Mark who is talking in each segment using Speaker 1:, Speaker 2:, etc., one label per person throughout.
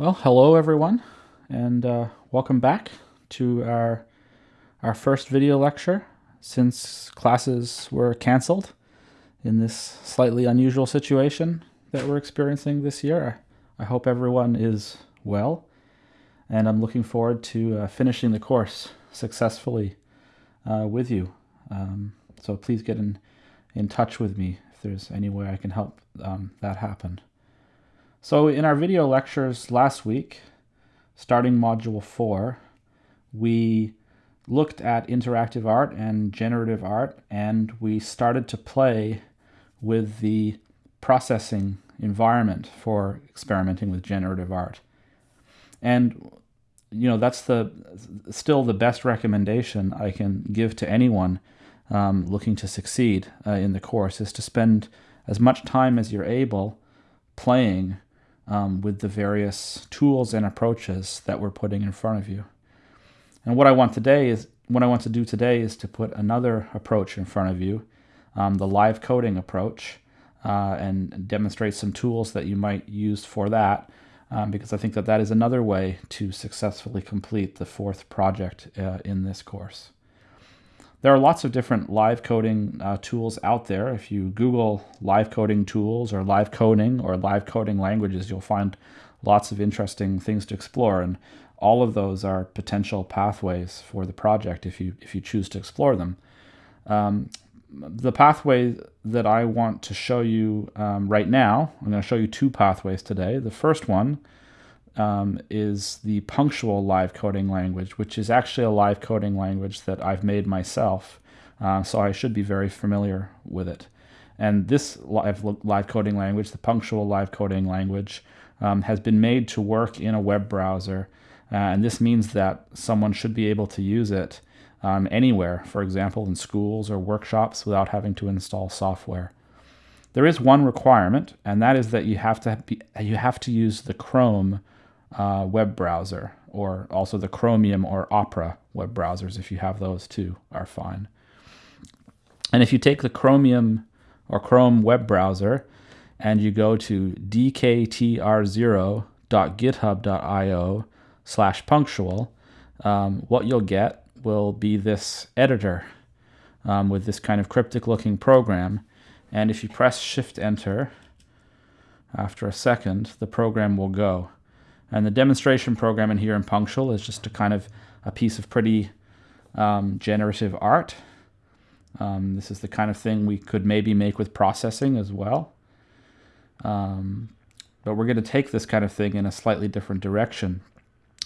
Speaker 1: Well, hello everyone, and uh, welcome back to our our first video lecture since classes were canceled in this slightly unusual situation that we're experiencing this year. I hope everyone is well, and I'm looking forward to uh, finishing the course successfully uh, with you. Um, so please get in in touch with me if there's any way I can help um, that happen. So in our video lectures last week, starting Module 4, we looked at interactive art and generative art, and we started to play with the processing environment for experimenting with generative art. And you know that's the still the best recommendation I can give to anyone um, looking to succeed uh, in the course is to spend as much time as you're able playing um, with the various tools and approaches that we're putting in front of you. And what I want today is what I want to do today is to put another approach in front of you, um, the live coding approach, uh, and demonstrate some tools that you might use for that, um, because I think that that is another way to successfully complete the fourth project uh, in this course. There are lots of different live coding uh, tools out there. If you Google live coding tools or live coding or live coding languages, you'll find lots of interesting things to explore. And all of those are potential pathways for the project if you, if you choose to explore them. Um, the pathway that I want to show you um, right now, I'm going to show you two pathways today. The first one um, is the punctual live coding language, which is actually a live coding language that I've made myself. Uh, so I should be very familiar with it. And this live, live coding language, the punctual live coding language, um, has been made to work in a web browser. Uh, and this means that someone should be able to use it um, anywhere, for example, in schools or workshops without having to install software. There is one requirement, and that is that you have to be, you have to use the Chrome uh, web browser, or also the Chromium or Opera web browsers, if you have those too, are fine. And if you take the Chromium or Chrome web browser and you go to dktr0.github.io slash punctual, um, what you'll get will be this editor um, with this kind of cryptic looking program. And if you press Shift Enter, after a second, the program will go. And the demonstration program in here in Punctual is just a kind of a piece of pretty um, generative art. Um, this is the kind of thing we could maybe make with processing as well. Um, but we're going to take this kind of thing in a slightly different direction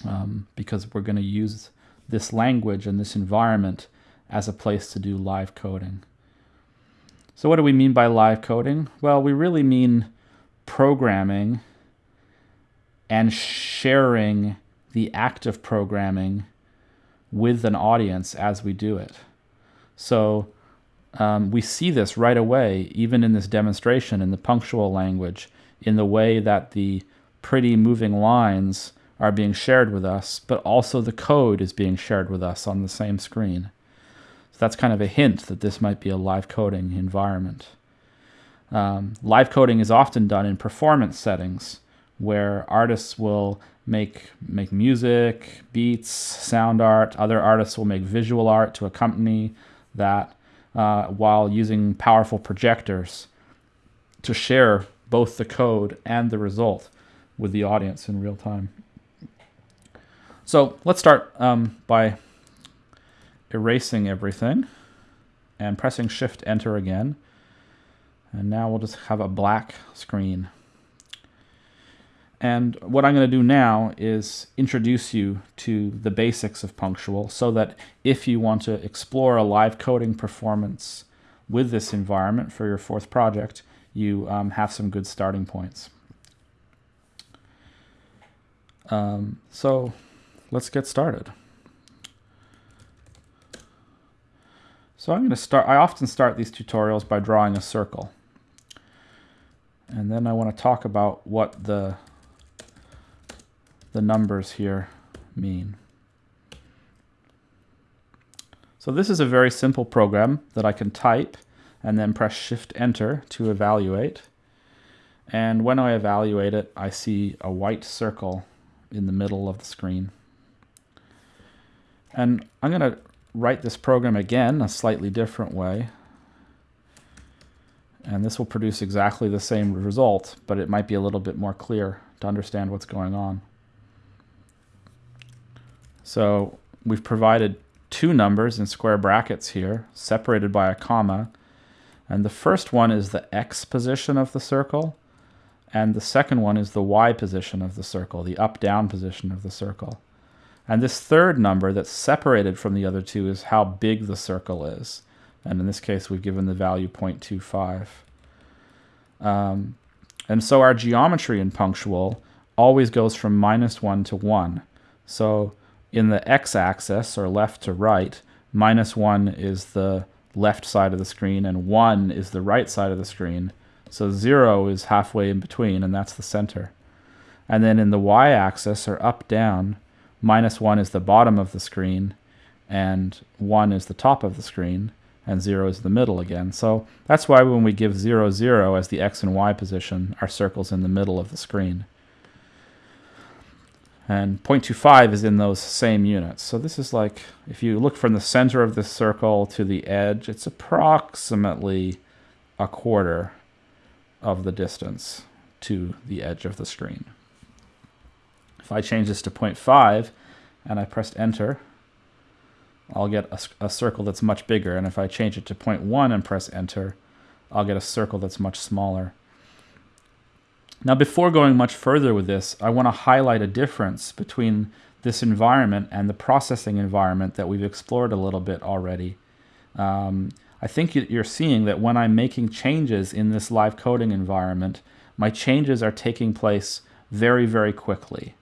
Speaker 1: um, because we're going to use this language and this environment as a place to do live coding. So what do we mean by live coding? Well, we really mean programming and sharing the act of programming with an audience as we do it. So um, we see this right away, even in this demonstration in the punctual language, in the way that the pretty moving lines are being shared with us, but also the code is being shared with us on the same screen. So that's kind of a hint that this might be a live coding environment. Um, live coding is often done in performance settings where artists will make make music, beats, sound art. Other artists will make visual art to accompany that uh, while using powerful projectors to share both the code and the result with the audience in real time. So let's start um, by erasing everything and pressing Shift Enter again. And now we'll just have a black screen. And what I'm going to do now is introduce you to the basics of Punctual so that if you want to explore a live coding performance with this environment for your fourth project, you um, have some good starting points. Um, so let's get started. So I'm going to start, I often start these tutorials by drawing a circle. And then I want to talk about what the the numbers here mean. So this is a very simple program that I can type and then press Shift Enter to evaluate. And when I evaluate it, I see a white circle in the middle of the screen. And I'm going to write this program again a slightly different way. And this will produce exactly the same result, but it might be a little bit more clear to understand what's going on. So we've provided two numbers in square brackets here, separated by a comma. And the first one is the x position of the circle, and the second one is the y position of the circle, the up-down position of the circle. And this third number that's separated from the other two is how big the circle is. And in this case, we've given the value 0.25. Um, and so our geometry in punctual always goes from minus 1 to 1. So in the x-axis, or left to right, minus 1 is the left side of the screen, and 1 is the right side of the screen. So 0 is halfway in between, and that's the center. And then in the y-axis, or up-down, minus 1 is the bottom of the screen, and 1 is the top of the screen, and 0 is the middle again. So that's why when we give 0, 0 as the x and y position, our circle's in the middle of the screen. And 0.25 is in those same units. So this is like, if you look from the center of the circle to the edge, it's approximately a quarter of the distance to the edge of the screen. If I change this to 0.5 and I press enter, I'll get a, a, circle that's much bigger. And if I change it to 0.1 and press enter, I'll get a circle that's much smaller. Now, before going much further with this, I want to highlight a difference between this environment and the processing environment that we've explored a little bit already. Um, I think you're seeing that when I'm making changes in this live coding environment, my changes are taking place very, very quickly.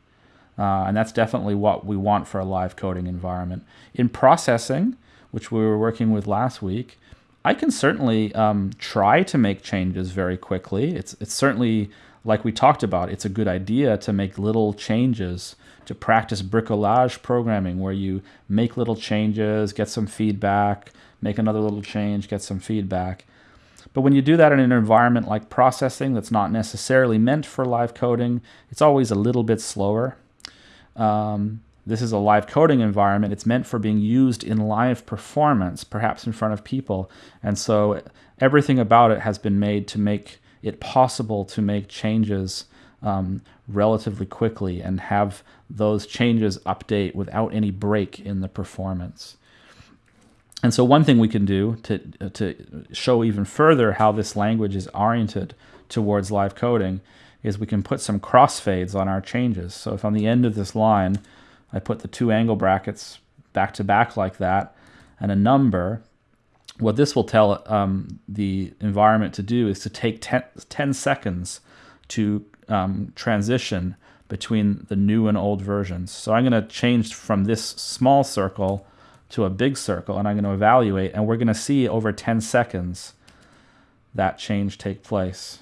Speaker 1: Uh, and that's definitely what we want for a live coding environment. In processing, which we were working with last week, I can certainly um, try to make changes very quickly. It's, it's certainly, like we talked about, it's a good idea to make little changes, to practice bricolage programming where you make little changes, get some feedback, make another little change, get some feedback. But when you do that in an environment like processing that's not necessarily meant for live coding, it's always a little bit slower. Um, this is a live coding environment. It's meant for being used in live performance, perhaps in front of people. And so everything about it has been made to make it possible to make changes um, relatively quickly and have those changes update without any break in the performance. And so one thing we can do to, to show even further how this language is oriented towards live coding is we can put some crossfades on our changes. So if on the end of this line, I put the two angle brackets back to back like that and a number, what this will tell um, the environment to do is to take 10, 10 seconds to um, transition between the new and old versions. So I'm going to change from this small circle to a big circle and I'm going to evaluate and we're going to see over 10 seconds that change take place.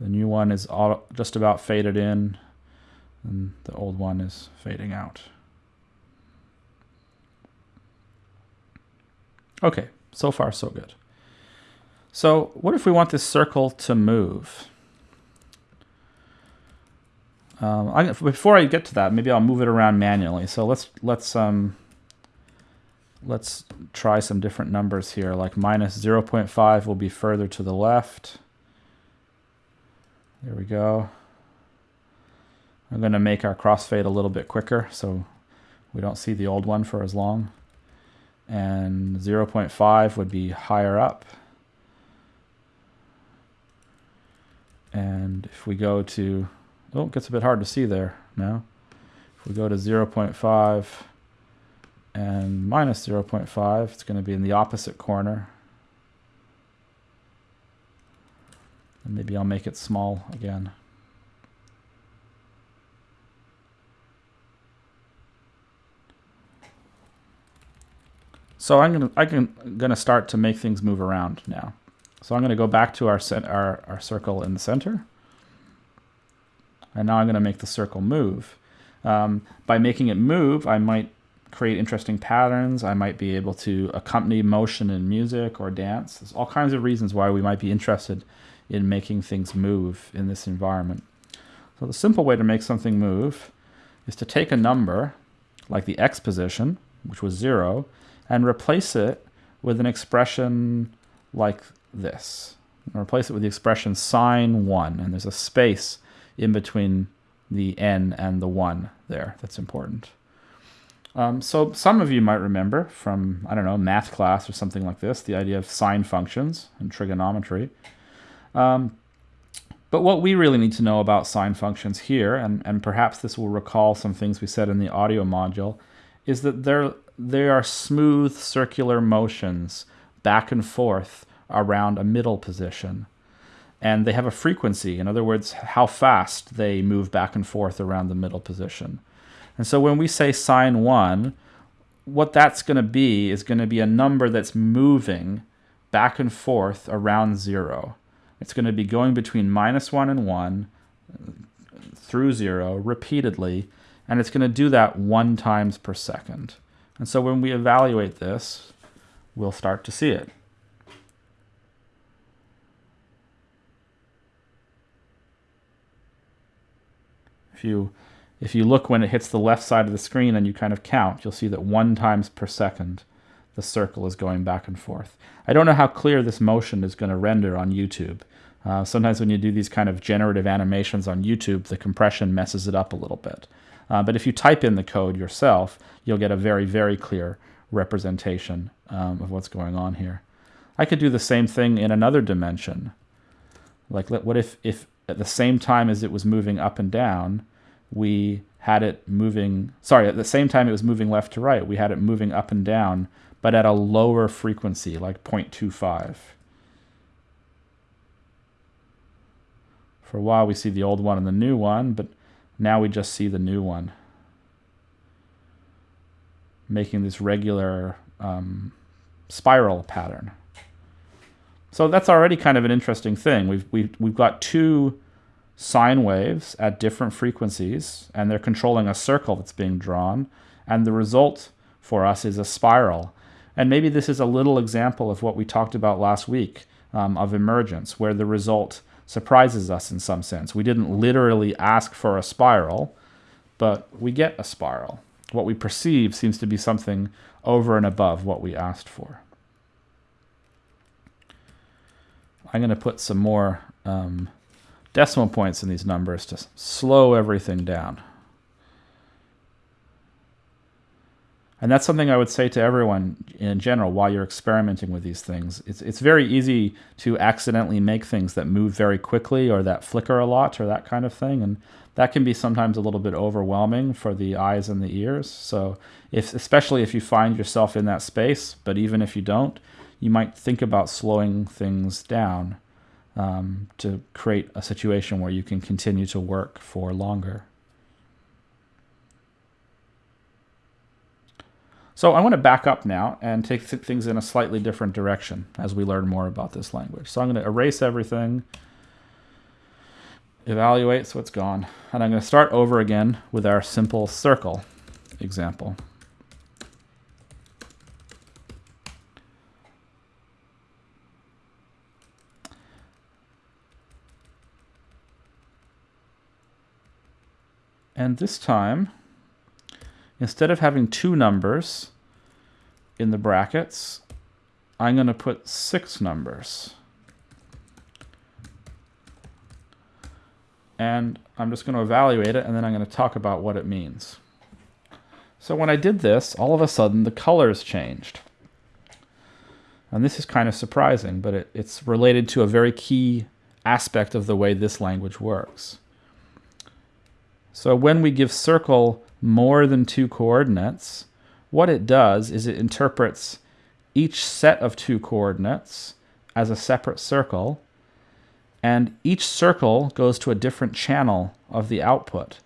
Speaker 1: The new one is all, just about faded in, and the old one is fading out. Okay, so far so good. So what if we want this circle to move? Um, I, before I get to that, maybe I'll move it around manually. So let's let's um, let's try some different numbers here. Like minus 0.5 will be further to the left. There we go. I'm going to make our crossfade a little bit quicker so we don't see the old one for as long. And 0.5 would be higher up. And if we go to, oh, it gets a bit hard to see there now. If we go to 0.5 and minus 0.5, it's going to be in the opposite corner. And maybe I'll make it small again. So I'm gonna I can gonna start to make things move around now. So I'm gonna go back to our our our circle in the center, and now I'm gonna make the circle move. Um, by making it move, I might create interesting patterns. I might be able to accompany motion in music or dance. There's all kinds of reasons why we might be interested in making things move in this environment. So the simple way to make something move is to take a number, like the x position, which was 0, and replace it with an expression like this. And replace it with the expression sine 1, and there's a space in between the n and the 1 there that's important. Um, so some of you might remember from, I don't know, math class or something like this, the idea of sine functions and trigonometry. Um, but what we really need to know about sine functions here, and, and perhaps this will recall some things we said in the audio module, is that they're, they are smooth circular motions back and forth around a middle position. And they have a frequency, in other words, how fast they move back and forth around the middle position. And so when we say sine 1, what that's going to be is going to be a number that's moving back and forth around 0. It's going to be going between minus 1 and 1 through 0 repeatedly, and it's going to do that one times per second. And so when we evaluate this, we'll start to see it. If you, if you look when it hits the left side of the screen and you kind of count, you'll see that one times per second the circle is going back and forth. I don't know how clear this motion is going to render on YouTube. Uh, sometimes when you do these kind of generative animations on YouTube, the compression messes it up a little bit. Uh, but if you type in the code yourself, you'll get a very, very clear representation um, of what's going on here. I could do the same thing in another dimension. Like what if, if at the same time as it was moving up and down, we had it moving, sorry, at the same time it was moving left to right, we had it moving up and down but at a lower frequency, like 0.25. For a while we see the old one and the new one, but now we just see the new one. Making this regular um, spiral pattern. So that's already kind of an interesting thing. We've, we've, we've got two sine waves at different frequencies, and they're controlling a circle that's being drawn, and the result for us is a spiral. And maybe this is a little example of what we talked about last week um, of emergence, where the result surprises us in some sense. We didn't literally ask for a spiral, but we get a spiral. What we perceive seems to be something over and above what we asked for. I'm going to put some more um, decimal points in these numbers to slow everything down. And that's something I would say to everyone in general while you're experimenting with these things. It's, it's very easy to accidentally make things that move very quickly or that flicker a lot or that kind of thing. And that can be sometimes a little bit overwhelming for the eyes and the ears. So if, especially if you find yourself in that space, but even if you don't, you might think about slowing things down um, to create a situation where you can continue to work for longer. So I want to back up now and take th things in a slightly different direction as we learn more about this language. So I'm going to erase everything, evaluate so it's gone, and I'm going to start over again with our simple circle example. And this time, instead of having two numbers in the brackets, I'm going to put six numbers. And I'm just going to evaluate it, and then I'm going to talk about what it means. So when I did this, all of a sudden the colors changed. And this is kind of surprising, but it, it's related to a very key aspect of the way this language works. So when we give circle more than two coordinates, what it does is it interprets each set of two coordinates as a separate circle, and each circle goes to a different channel of the output.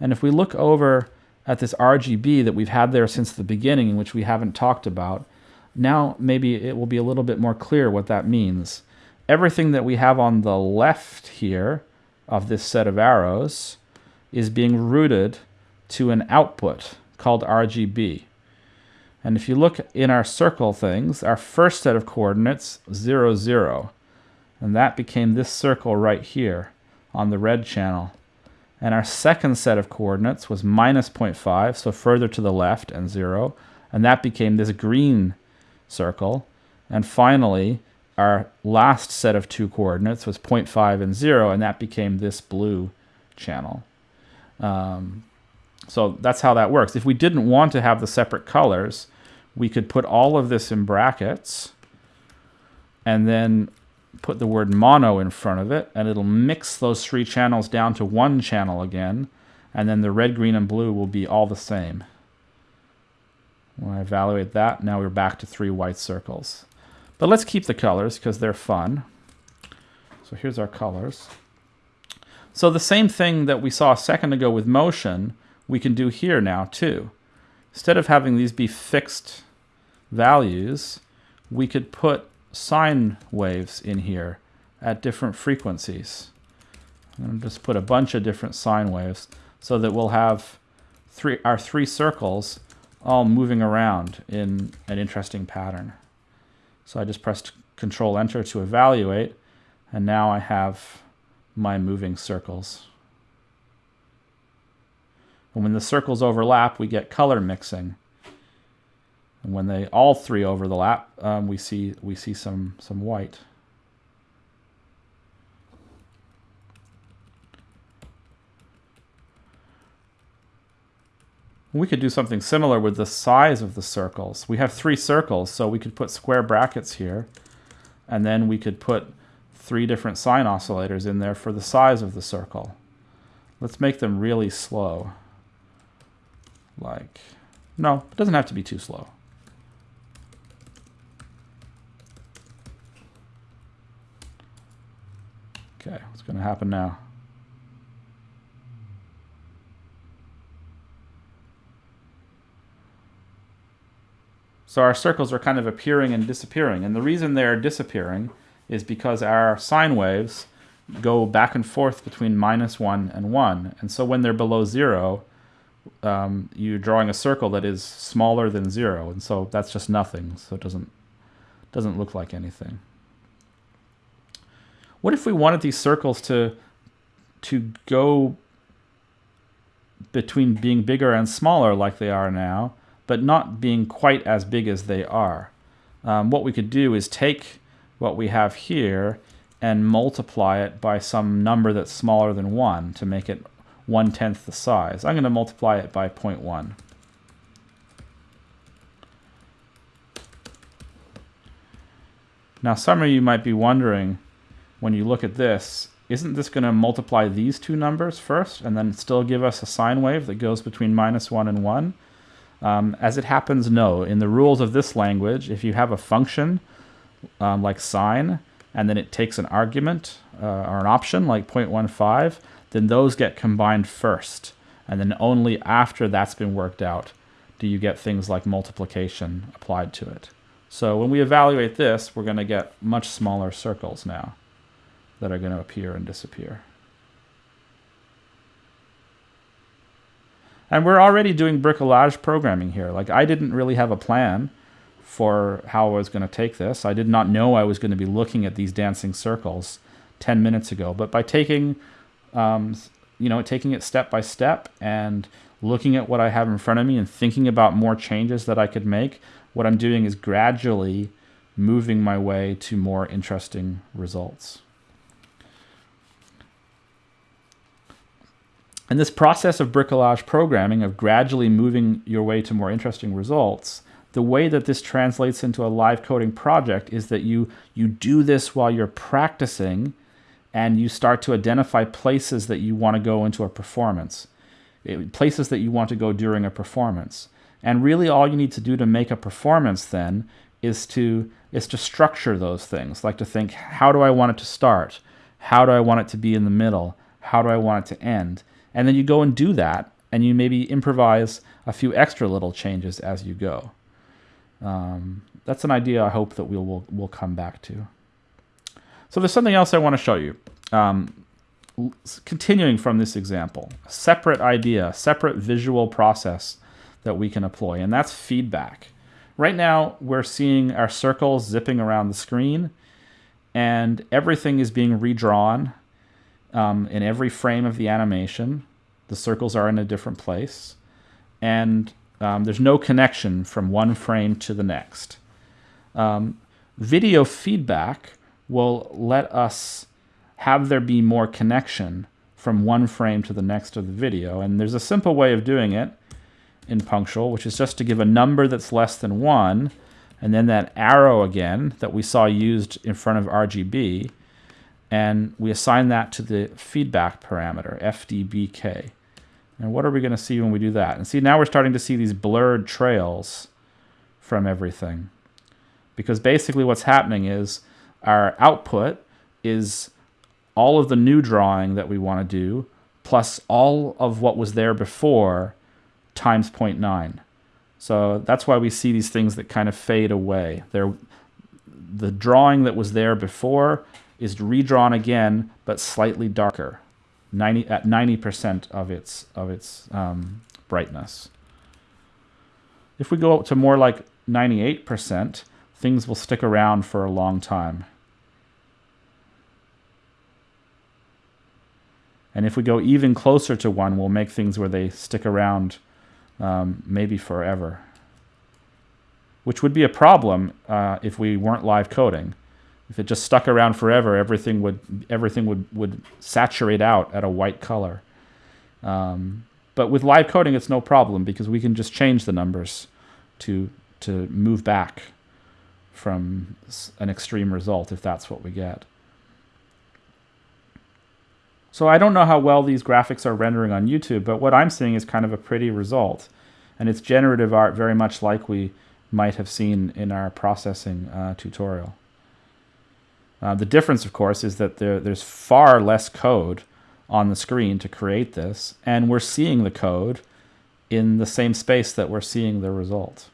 Speaker 1: And if we look over at this RGB that we've had there since the beginning, which we haven't talked about, now maybe it will be a little bit more clear what that means. Everything that we have on the left here of this set of arrows is being routed to an output called RGB. And if you look in our circle things, our first set of coordinates, 0, 0. And that became this circle right here on the red channel. And our second set of coordinates was minus 0.5, so further to the left and 0. And that became this green circle. And finally, our last set of two coordinates was 0.5 and 0, and that became this blue channel. Um, so that's how that works. If we didn't want to have the separate colors, we could put all of this in brackets and then put the word mono in front of it, and it'll mix those three channels down to one channel again, and then the red, green, and blue will be all the same. When I evaluate that, now we're back to three white circles. But let's keep the colors because they're fun. So here's our colors. So the same thing that we saw a second ago with motion, we can do here now too. Instead of having these be fixed values, we could put sine waves in here at different frequencies. I'm going to just put a bunch of different sine waves so that we'll have three our three circles all moving around in an interesting pattern. So I just pressed Control Enter to evaluate, and now I have my moving circles. And when the circles overlap, we get color mixing. And when they all three overlap, um, we see we see some some white. We could do something similar with the size of the circles. We have three circles, so we could put square brackets here, and then we could put three different sine oscillators in there for the size of the circle. Let's make them really slow. Like, no, it doesn't have to be too slow. Okay, what's going to happen now? So our circles are kind of appearing and disappearing. And the reason they're disappearing is because our sine waves go back and forth between minus 1 and 1. And so when they're below 0, um, you're drawing a circle that is smaller than 0. And so that's just nothing. So it doesn't, doesn't look like anything. What if we wanted these circles to, to go between being bigger and smaller like they are now, but not being quite as big as they are? Um, what we could do is take what we have here and multiply it by some number that's smaller than 1 to make it one-tenth the size. I'm going to multiply it by 0.1. Now some of you might be wondering, when you look at this, isn't this going to multiply these two numbers first and then still give us a sine wave that goes between minus 1 and 1? Um, as it happens, no. In the rules of this language, if you have a function um, like sine, and then it takes an argument uh, or an option like 0.15, then those get combined first. And then only after that's been worked out do you get things like multiplication applied to it. So when we evaluate this, we're going to get much smaller circles now that are going to appear and disappear. And we're already doing bricolage programming here. Like I didn't really have a plan for how I was going to take this. I did not know I was going to be looking at these dancing circles 10 minutes ago. But by taking, um, you know, taking it step by step and looking at what I have in front of me and thinking about more changes that I could make, what I'm doing is gradually moving my way to more interesting results. And this process of bricolage programming, of gradually moving your way to more interesting results, the way that this translates into a live coding project is that you you do this while you're practicing and you start to identify places that you want to go into a performance places that you want to go during a performance. And really all you need to do to make a performance then is to is to structure those things like to think how do I want it to start? How do I want it to be in the middle? How do I want it to end? And then you go and do that and you maybe improvise a few extra little changes as you go. Um, that's an idea I hope that we'll, we'll, we'll come back to. So there's something else I want to show you. Um, continuing from this example, separate idea, separate visual process that we can employ, and that's feedback. Right now, we're seeing our circles zipping around the screen, and everything is being redrawn um, in every frame of the animation. The circles are in a different place, and um, there's no connection from one frame to the next. Um, video feedback will let us have there be more connection from one frame to the next of the video. And there's a simple way of doing it in Punctual, which is just to give a number that's less than 1, and then that arrow again that we saw used in front of RGB, and we assign that to the feedback parameter, FDBK. And what are we going to see when we do that? And see, now we're starting to see these blurred trails from everything. Because basically what's happening is our output is all of the new drawing that we want to do, plus all of what was there before times 0.9. So that's why we see these things that kind of fade away. They're, the drawing that was there before is redrawn again, but slightly darker. 90 at 90% of its of its um, brightness. If we go up to more like 98%, things will stick around for a long time. And if we go even closer to one, we'll make things where they stick around um, maybe forever. Which would be a problem uh, if we weren't live coding. If it just stuck around forever, everything would everything would, would saturate out at a white color. Um, but with live coding, it's no problem because we can just change the numbers to to move back from an extreme result if that's what we get. So I don't know how well these graphics are rendering on YouTube, but what I'm seeing is kind of a pretty result. And it's generative art very much like we might have seen in our processing uh, tutorial. Uh, the difference, of course, is that there, there's far less code on the screen to create this, and we're seeing the code in the same space that we're seeing the result.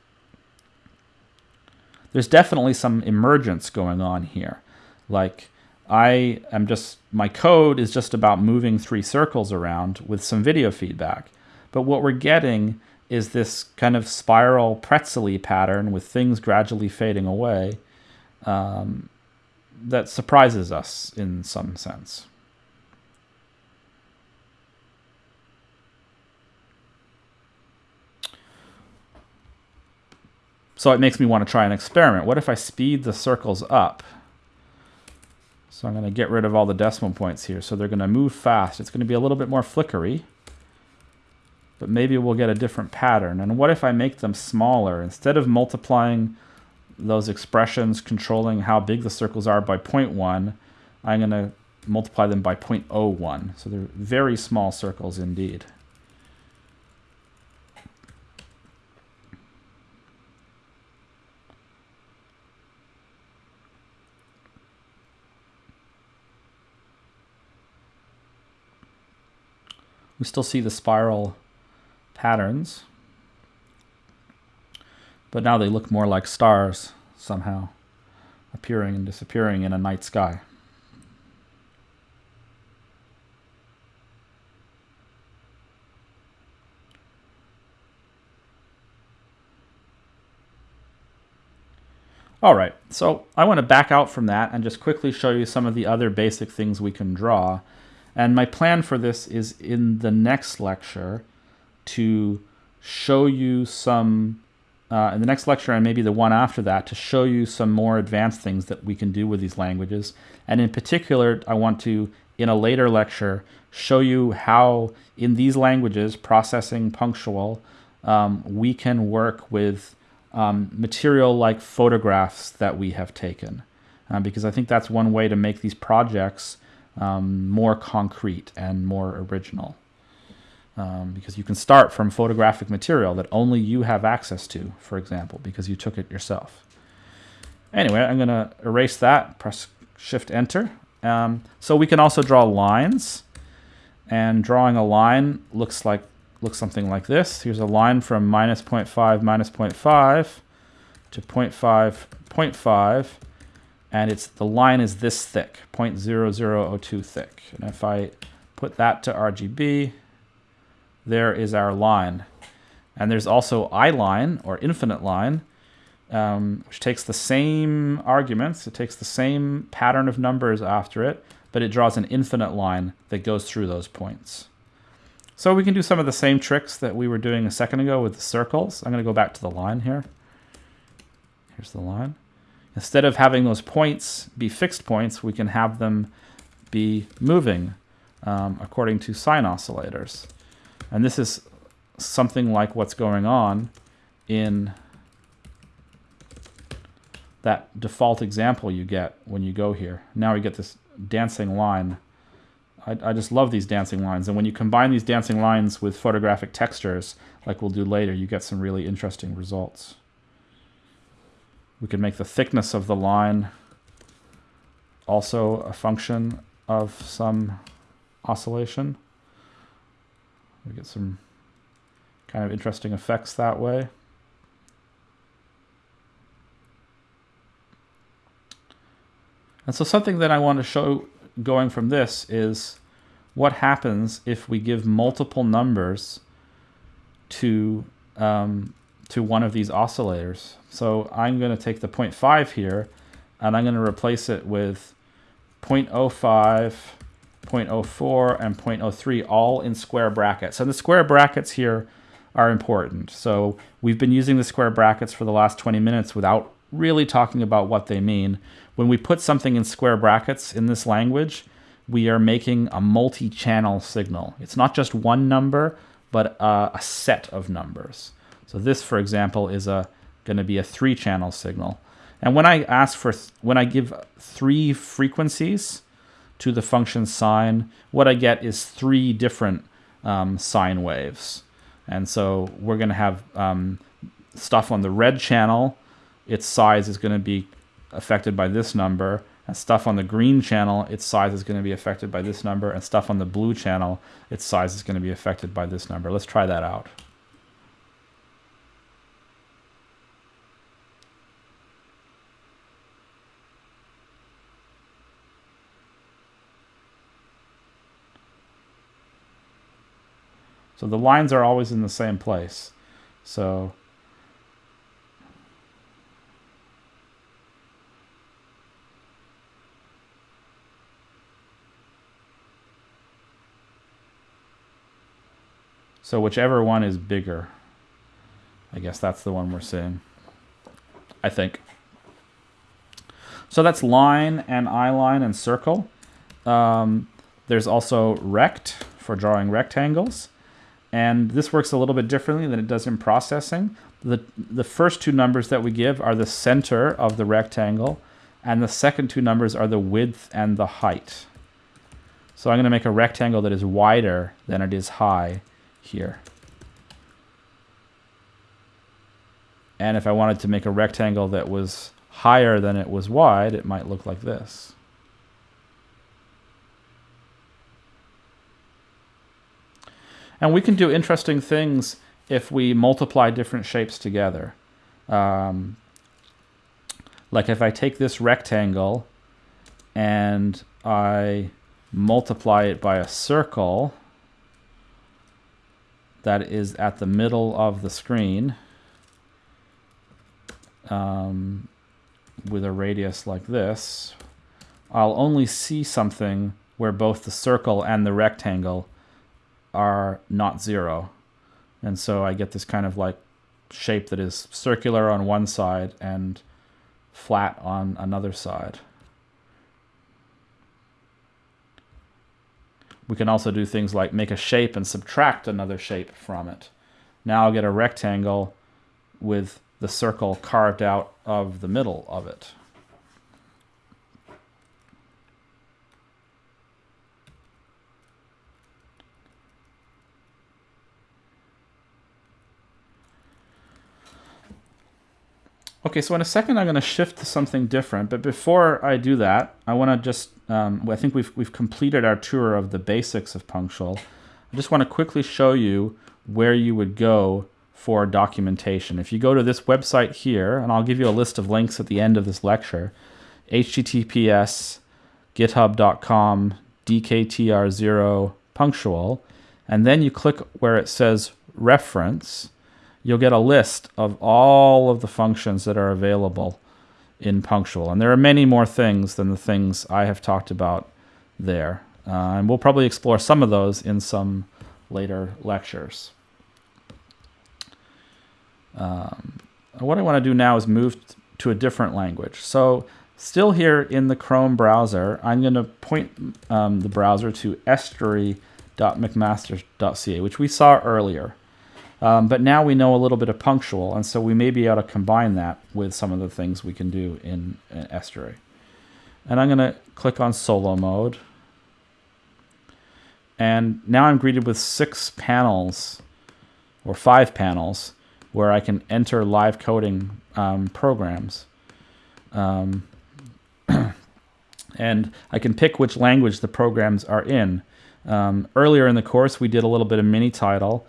Speaker 1: There's definitely some emergence going on here. Like, I am just, my code is just about moving three circles around with some video feedback. But what we're getting is this kind of spiral pretzely pattern with things gradually fading away. Um, that surprises us in some sense. So it makes me want to try an experiment. What if I speed the circles up? So I'm going to get rid of all the decimal points here. So they're going to move fast. It's going to be a little bit more flickery. But maybe we'll get a different pattern. And what if I make them smaller? Instead of multiplying those expressions controlling how big the circles are by 0.1, I'm going to multiply them by 0.01. So they're very small circles indeed. We still see the spiral patterns. But now they look more like stars somehow, appearing and disappearing in a night sky. All right, so I want to back out from that and just quickly show you some of the other basic things we can draw. And my plan for this is in the next lecture to show you some uh, in the next lecture and maybe the one after that to show you some more advanced things that we can do with these languages. And in particular, I want to, in a later lecture, show you how in these languages, processing punctual, um, we can work with um, material like photographs that we have taken. Uh, because I think that's one way to make these projects um, more concrete and more original um, because you can start from photographic material that only you have access to, for example, because you took it yourself. Anyway, I'm going to erase that, press Shift Enter. Um, so we can also draw lines, and drawing a line looks like looks something like this. Here's a line from minus 0.5, minus 0.5 to 0.5, 0.5, and it's the line is this thick, 0.0002 thick. And if I put that to RGB, there is our line. And there's also iline or infinite line, um, which takes the same arguments, it takes the same pattern of numbers after it, but it draws an infinite line that goes through those points. So we can do some of the same tricks that we were doing a second ago with the circles. I'm going to go back to the line here. Here's the line. Instead of having those points be fixed points, we can have them be moving um, according to sine oscillators. And this is something like what's going on in that default example you get when you go here. Now we get this dancing line. I, I, just love these dancing lines. And when you combine these dancing lines with photographic textures, like we'll do later, you get some really interesting results. We could make the thickness of the line also a function of some oscillation. We get some kind of interesting effects that way. And so something that I want to show going from this is what happens if we give multiple numbers to um, to one of these oscillators. So I'm going to take the 0.5 here and I'm going to replace it with 0.05, 0.04, and 0.03 all in square brackets. And the square brackets here are important. So we've been using the square brackets for the last 20 minutes without really talking about what they mean. When we put something in square brackets in this language, we are making a multi-channel signal. It's not just one number, but a, a set of numbers. So this, for example, is a going to be a three-channel signal. And when I ask for, when I give three frequencies to the function sine, what I get is three different um, sine waves. And so we're going to have um, stuff on the red channel its size is going to be affected by this number. And stuff on the green channel, its size is going to be affected by this number. And stuff on the blue channel, its size is going to be affected by this number. Let's try that out. So the lines are always in the same place. So So whichever one is bigger, I guess that's the one we're seeing. I think. So that's line and iline and circle. Um, there's also rect for drawing rectangles. And this works a little bit differently than it does in processing. The, the first two numbers that we give are the center of the rectangle, and the second two numbers are the width and the height. So I'm going to make a rectangle that is wider than it is high here. And if I wanted to make a rectangle that was higher than it was wide, it might look like this. And we can do interesting things if we multiply different shapes together. Um, like if I take this rectangle and I multiply it by a circle, that is at the middle of the screen um, with a radius like this, I'll only see something where both the circle and the rectangle are not zero. And so I get this kind of like shape that is circular on one side and flat on another side. We can also do things like make a shape and subtract another shape from it. Now I'll get a rectangle with the circle carved out of the middle of it. Okay, so in a second I'm going to shift to something different, but before I do that, I want to just, um, I think we've, we've completed our tour of the basics of Punctual. I just want to quickly show you where you would go for documentation. If you go to this website here, and I'll give you a list of links at the end of this lecture, https github.com dktr0 punctual, and then you click where it says reference, you'll get a list of all of the functions that are available in Punctual. And there are many more things than the things I have talked about there. Uh, and we'll probably explore some of those in some later lectures. Um, what I want to do now is move to a different language. So still here in the Chrome browser, I'm going to point um, the browser to estuary.mcmaster.ca, which we saw earlier. Um, but now we know a little bit of punctual, and so we may be able to combine that with some of the things we can do in, in Estuary. And I'm going to click on solo mode. And now I'm greeted with six panels, or five panels, where I can enter live coding um, programs. Um, and I can pick which language the programs are in. Um, earlier in the course, we did a little bit of MiniTidal.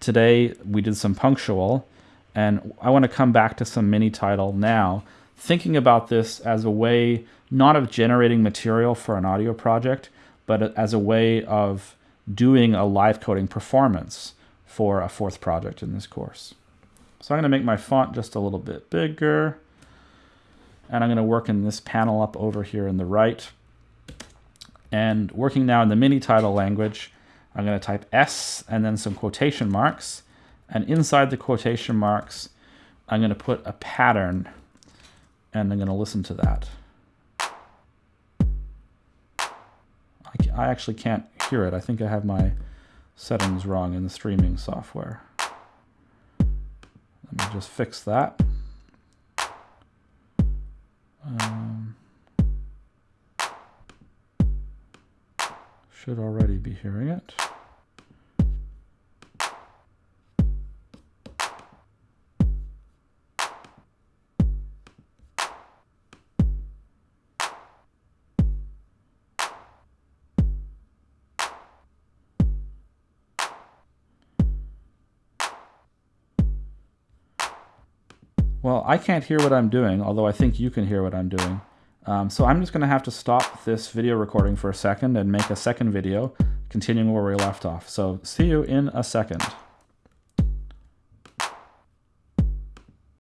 Speaker 1: Today, we did some punctual. And I want to come back to some MiniTidal now, thinking about this as a way not of generating material for an audio project, but as a way of doing a live coding performance for a fourth project in this course. So I'm going to make my font just a little bit bigger. And I'm going to work in this panel up over here in the right. And working now in the MiniTidal language, I'm going to type S and then some quotation marks. And inside the quotation marks, I'm going to put a pattern and I'm going to listen to that. I actually can't hear it. I think I have my settings wrong in the streaming software. Let me just fix that. Um, should already be hearing it. I can't hear what I'm doing, although I think you can hear what I'm doing. Um, so I'm just going to have to stop this video recording for a second and make a second video, continuing where we left off. So see you in a second.